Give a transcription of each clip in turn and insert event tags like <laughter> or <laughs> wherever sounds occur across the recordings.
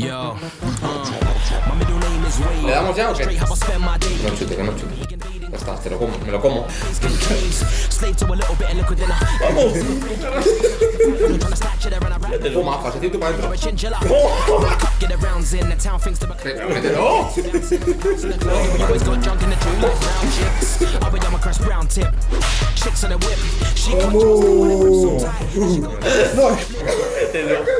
Yo. Uh. Le damos ya o qué? No chute, que no chute. Ya está, te lo como, me lo como. ¡Vamos! Mételo. Toma, pasecito para adentro. ¡Oh! ¡Mételo! ¡Vamos! ¡No! ¡Mételo! <laughs>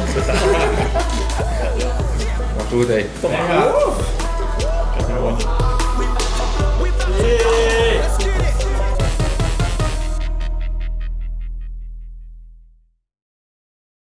我输的。<laughs>